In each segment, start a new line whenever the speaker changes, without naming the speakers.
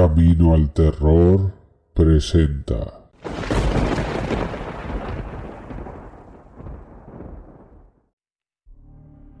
Camino al Terror presenta.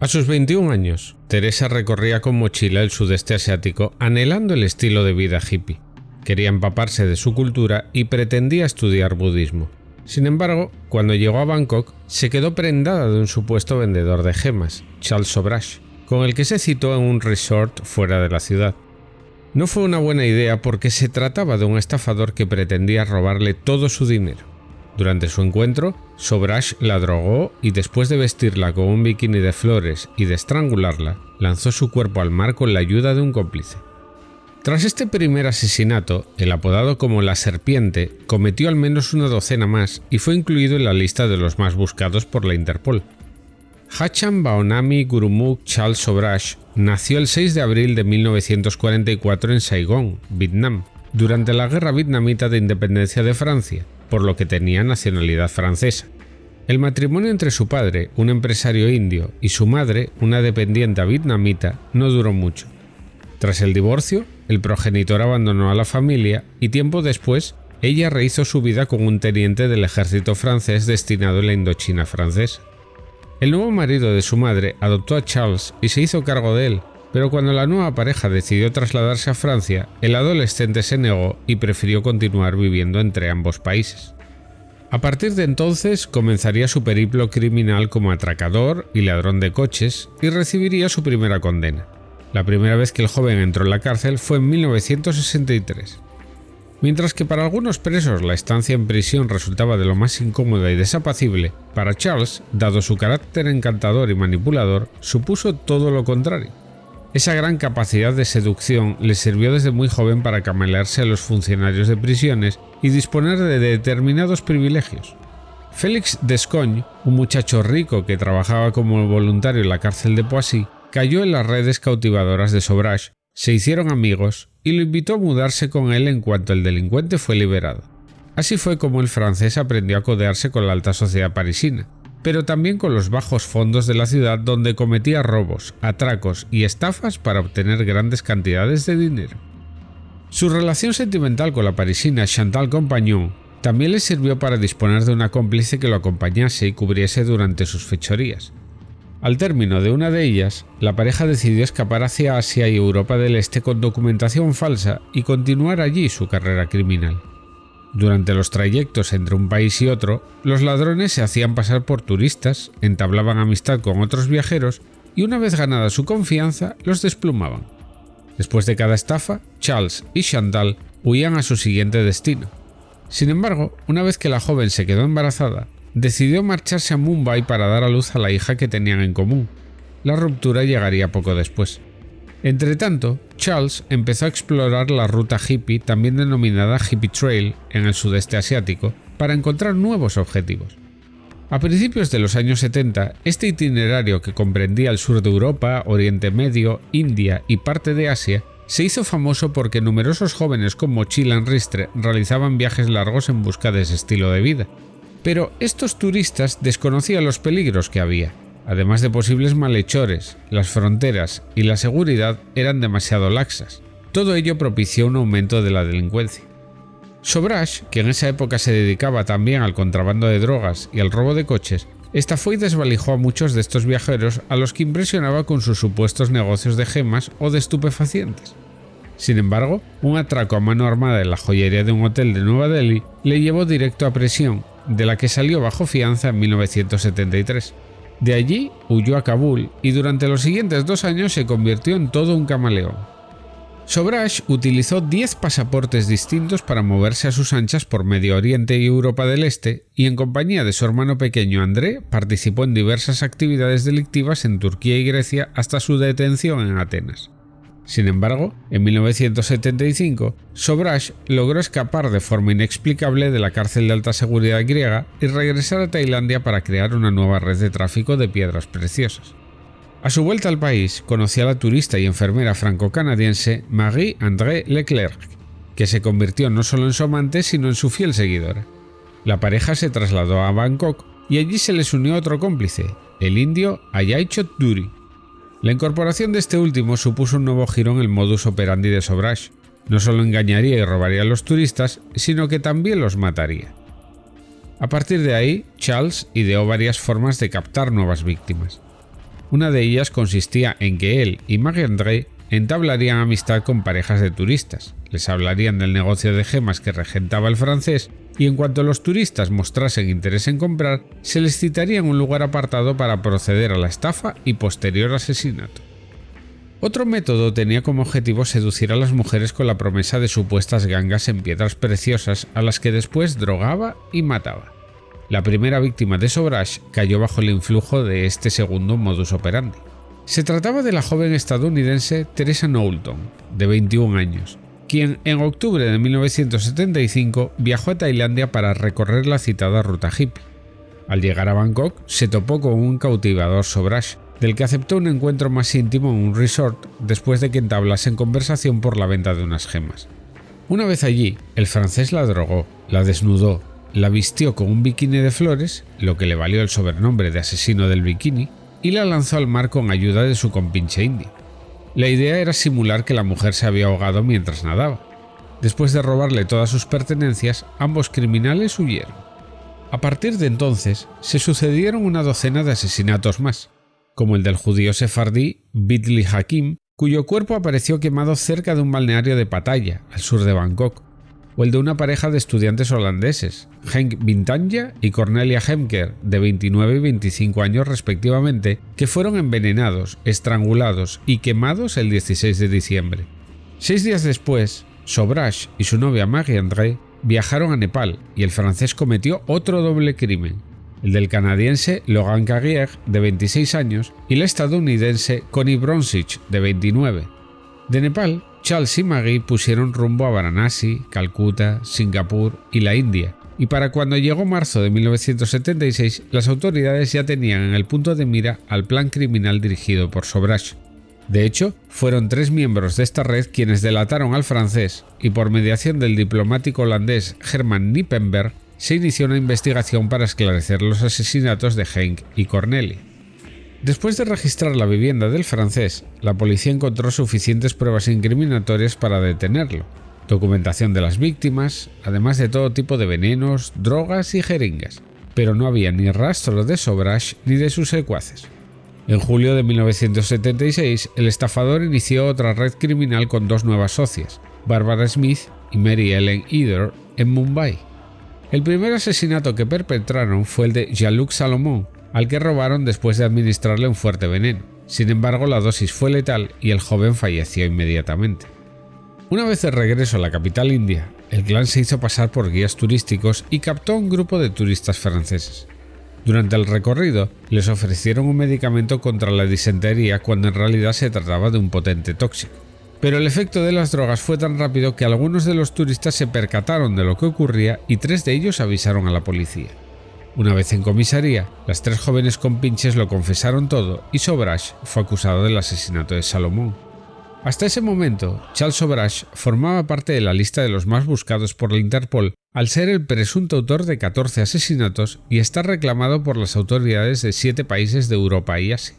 A sus 21 años, Teresa recorría con mochila el sudeste asiático anhelando el estilo de vida hippie. Quería empaparse de su cultura y pretendía estudiar budismo. Sin embargo, cuando llegó a Bangkok, se quedó prendada de un supuesto vendedor de gemas, Charles Sobrash, con el que se citó en un resort fuera de la ciudad. No fue una buena idea porque se trataba de un estafador que pretendía robarle todo su dinero. Durante su encuentro, Sobrash la drogó y después de vestirla con un bikini de flores y de estrangularla, lanzó su cuerpo al mar con la ayuda de un cómplice. Tras este primer asesinato, el apodado como la serpiente cometió al menos una docena más y fue incluido en la lista de los más buscados por la Interpol. Hacham Baonami Gurumuk Charles Sobrash nació el 6 de abril de 1944 en Saigón, Vietnam, durante la Guerra Vietnamita de Independencia de Francia, por lo que tenía nacionalidad francesa. El matrimonio entre su padre, un empresario indio, y su madre, una dependiente vietnamita, no duró mucho. Tras el divorcio, el progenitor abandonó a la familia y tiempo después, ella rehizo su vida con un teniente del ejército francés destinado en la Indochina francesa. El nuevo marido de su madre adoptó a Charles y se hizo cargo de él, pero cuando la nueva pareja decidió trasladarse a Francia, el adolescente se negó y prefirió continuar viviendo entre ambos países. A partir de entonces comenzaría su periplo criminal como atracador y ladrón de coches y recibiría su primera condena. La primera vez que el joven entró en la cárcel fue en 1963. Mientras que para algunos presos la estancia en prisión resultaba de lo más incómoda y desapacible, para Charles, dado su carácter encantador y manipulador, supuso todo lo contrario. Esa gran capacidad de seducción le sirvió desde muy joven para camalearse a los funcionarios de prisiones y disponer de determinados privilegios. Félix Descogne, un muchacho rico que trabajaba como voluntario en la cárcel de Poissy, cayó en las redes cautivadoras de Sobrash se hicieron amigos y lo invitó a mudarse con él en cuanto el delincuente fue liberado. Así fue como el francés aprendió a codearse con la alta sociedad parisina, pero también con los bajos fondos de la ciudad donde cometía robos, atracos y estafas para obtener grandes cantidades de dinero. Su relación sentimental con la parisina Chantal Compagnon también le sirvió para disponer de una cómplice que lo acompañase y cubriese durante sus fechorías. Al término de una de ellas, la pareja decidió escapar hacia Asia y Europa del Este con documentación falsa y continuar allí su carrera criminal. Durante los trayectos entre un país y otro, los ladrones se hacían pasar por turistas, entablaban amistad con otros viajeros y una vez ganada su confianza, los desplumaban. Después de cada estafa, Charles y Chantal huían a su siguiente destino. Sin embargo, una vez que la joven se quedó embarazada, decidió marcharse a Mumbai para dar a luz a la hija que tenían en común. La ruptura llegaría poco después. Entretanto, Charles empezó a explorar la ruta hippie, también denominada Hippie Trail, en el sudeste asiático, para encontrar nuevos objetivos. A principios de los años 70, este itinerario que comprendía el sur de Europa, Oriente Medio, India y parte de Asia, se hizo famoso porque numerosos jóvenes con mochila en ristre realizaban viajes largos en busca de ese estilo de vida, pero estos turistas desconocían los peligros que había. Además de posibles malhechores, las fronteras y la seguridad eran demasiado laxas. Todo ello propició un aumento de la delincuencia. Sobrash, que en esa época se dedicaba también al contrabando de drogas y al robo de coches, estafó y desvalijó a muchos de estos viajeros a los que impresionaba con sus supuestos negocios de gemas o de estupefacientes. Sin embargo, un atraco a mano armada en la joyería de un hotel de Nueva Delhi le llevó directo a prisión de la que salió bajo fianza en 1973. De allí huyó a Kabul y durante los siguientes dos años se convirtió en todo un camaleón. Sobrash utilizó 10 pasaportes distintos para moverse a sus anchas por Medio Oriente y Europa del Este y en compañía de su hermano pequeño André participó en diversas actividades delictivas en Turquía y Grecia hasta su detención en Atenas. Sin embargo, en 1975, Sobrash logró escapar de forma inexplicable de la cárcel de alta seguridad griega y regresar a Tailandia para crear una nueva red de tráfico de piedras preciosas. A su vuelta al país, conoció a la turista y enfermera franco-canadiense Marie-André Leclerc, que se convirtió no solo en su amante, sino en su fiel seguidora. La pareja se trasladó a Bangkok y allí se les unió otro cómplice, el indio Ayay Duri. La incorporación de este último supuso un nuevo giro en el modus operandi de Sobrash. No solo engañaría y robaría a los turistas, sino que también los mataría. A partir de ahí, Charles ideó varias formas de captar nuevas víctimas. Una de ellas consistía en que él y Marie-André entablarían amistad con parejas de turistas, les hablarían del negocio de gemas que regentaba el francés y en cuanto los turistas mostrasen interés en comprar, se les citaría en un lugar apartado para proceder a la estafa y posterior asesinato. Otro método tenía como objetivo seducir a las mujeres con la promesa de supuestas gangas en piedras preciosas a las que después drogaba y mataba. La primera víctima de Sobrash cayó bajo el influjo de este segundo modus operandi. Se trataba de la joven estadounidense Teresa Knowlton, de 21 años, quien en octubre de 1975 viajó a Tailandia para recorrer la citada ruta hippie. Al llegar a Bangkok se topó con un cautivador Sobrash, del que aceptó un encuentro más íntimo en un resort después de que entablasen conversación por la venta de unas gemas. Una vez allí, el francés la drogó, la desnudó, la vistió con un bikini de flores, lo que le valió el sobrenombre de asesino del bikini, y la lanzó al mar con ayuda de su compinche indio. La idea era simular que la mujer se había ahogado mientras nadaba. Después de robarle todas sus pertenencias, ambos criminales huyeron. A partir de entonces, se sucedieron una docena de asesinatos más, como el del judío sefardí Bidli Hakim, cuyo cuerpo apareció quemado cerca de un balneario de Pattaya, al sur de Bangkok, el de una pareja de estudiantes holandeses, Henk Bintanja y Cornelia Hemker, de 29 y 25 años respectivamente, que fueron envenenados, estrangulados y quemados el 16 de diciembre. Seis días después, Sobrash y su novia Marie André viajaron a Nepal y el francés cometió otro doble crimen, el del canadiense Logan Carrier, de 26 años, y el estadounidense Connie Bronsich, de 29. De Nepal, Charles y Maggie pusieron rumbo a Varanasi, Calcuta, Singapur y la India, y para cuando llegó marzo de 1976, las autoridades ya tenían en el punto de mira al plan criminal dirigido por Sobrash. De hecho, fueron tres miembros de esta red quienes delataron al francés y por mediación del diplomático holandés Herman Nippenberg se inició una investigación para esclarecer los asesinatos de Henk y Corneli. Después de registrar la vivienda del francés, la policía encontró suficientes pruebas incriminatorias para detenerlo, documentación de las víctimas, además de todo tipo de venenos, drogas y jeringas, pero no había ni rastro de Sobrash ni de sus secuaces. En julio de 1976, el estafador inició otra red criminal con dos nuevas socias, Barbara Smith y Mary Ellen Eder, en Mumbai. El primer asesinato que perpetraron fue el de Jean-Luc Salomon, al que robaron después de administrarle un fuerte veneno. Sin embargo, la dosis fue letal y el joven falleció inmediatamente. Una vez de regreso a la capital india, el clan se hizo pasar por guías turísticos y captó a un grupo de turistas franceses. Durante el recorrido, les ofrecieron un medicamento contra la disentería cuando en realidad se trataba de un potente tóxico. Pero el efecto de las drogas fue tan rápido que algunos de los turistas se percataron de lo que ocurría y tres de ellos avisaron a la policía. Una vez en comisaría, las tres jóvenes compinches lo confesaron todo y Sobrash fue acusado del asesinato de Salomón. Hasta ese momento, Charles Sobrash formaba parte de la lista de los más buscados por la Interpol al ser el presunto autor de 14 asesinatos y estar reclamado por las autoridades de siete países de Europa y Asia.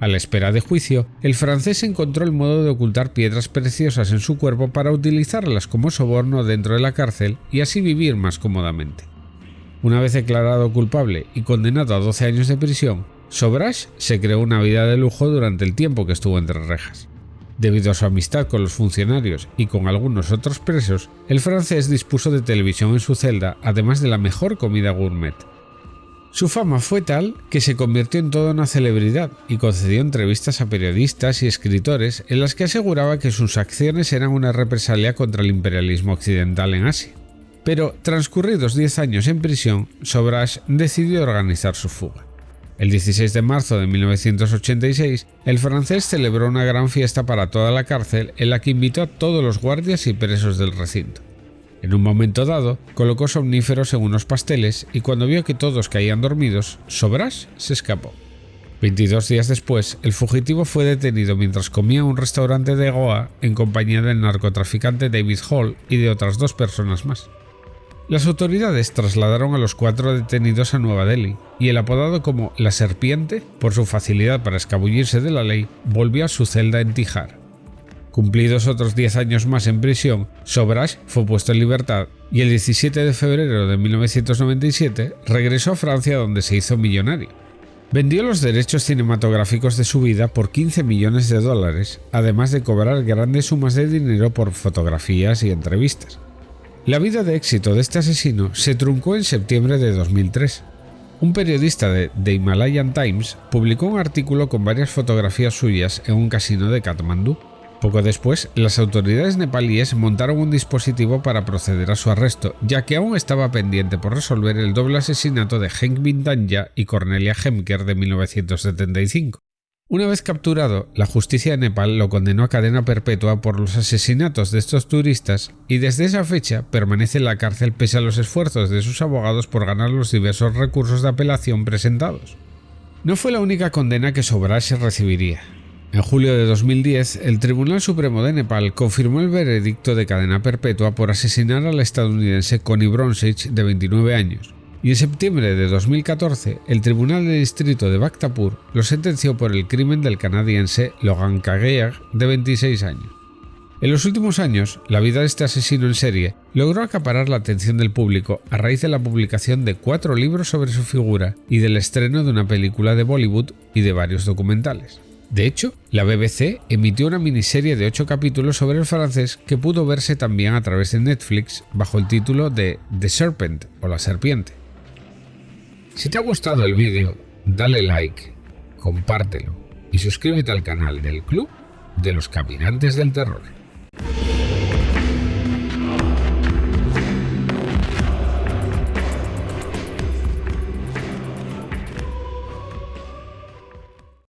A la espera de juicio, el francés encontró el modo de ocultar piedras preciosas en su cuerpo para utilizarlas como soborno dentro de la cárcel y así vivir más cómodamente. Una vez declarado culpable y condenado a 12 años de prisión, Sobrash se creó una vida de lujo durante el tiempo que estuvo entre rejas. Debido a su amistad con los funcionarios y con algunos otros presos, el francés dispuso de televisión en su celda, además de la mejor comida gourmet. Su fama fue tal que se convirtió en toda una celebridad y concedió entrevistas a periodistas y escritores en las que aseguraba que sus acciones eran una represalia contra el imperialismo occidental en Asia. Pero transcurridos 10 años en prisión, Sobrash decidió organizar su fuga. El 16 de marzo de 1986, el francés celebró una gran fiesta para toda la cárcel en la que invitó a todos los guardias y presos del recinto. En un momento dado, colocó somníferos en unos pasteles y cuando vio que todos caían dormidos, Sobras se escapó. 22 días después, el fugitivo fue detenido mientras comía en un restaurante de Goa en compañía del narcotraficante David Hall y de otras dos personas más. Las autoridades trasladaron a los cuatro detenidos a Nueva Delhi y el apodado como La Serpiente, por su facilidad para escabullirse de la ley, volvió a su celda en Tijar. Cumplidos otros 10 años más en prisión, Sobrash fue puesto en libertad y el 17 de febrero de 1997 regresó a Francia donde se hizo millonario. Vendió los derechos cinematográficos de su vida por 15 millones de dólares, además de cobrar grandes sumas de dinero por fotografías y entrevistas. La vida de éxito de este asesino se truncó en septiembre de 2003. Un periodista de The Himalayan Times publicó un artículo con varias fotografías suyas en un casino de Katmandú. Poco después, las autoridades nepalíes montaron un dispositivo para proceder a su arresto, ya que aún estaba pendiente por resolver el doble asesinato de Henk Bindanya y Cornelia Hemker de 1975. Una vez capturado, la justicia de Nepal lo condenó a cadena perpetua por los asesinatos de estos turistas y desde esa fecha permanece en la cárcel pese a los esfuerzos de sus abogados por ganar los diversos recursos de apelación presentados. No fue la única condena que Sobrase recibiría. En julio de 2010, el Tribunal Supremo de Nepal confirmó el veredicto de cadena perpetua por asesinar al estadounidense Connie Bronsich, de 29 años, y en septiembre de 2014, el Tribunal de Distrito de Bhaktapur lo sentenció por el crimen del canadiense Logan Kagear, de 26 años. En los últimos años, la vida de este asesino en serie logró acaparar la atención del público a raíz de la publicación de cuatro libros sobre su figura y del estreno de una película de Bollywood y de varios documentales. De hecho, la BBC emitió una miniserie de 8 capítulos sobre el francés que pudo verse también a través de Netflix bajo el título de The Serpent o la serpiente. Si te ha gustado el vídeo, dale like, compártelo y suscríbete al canal del Club de los Caminantes del Terror.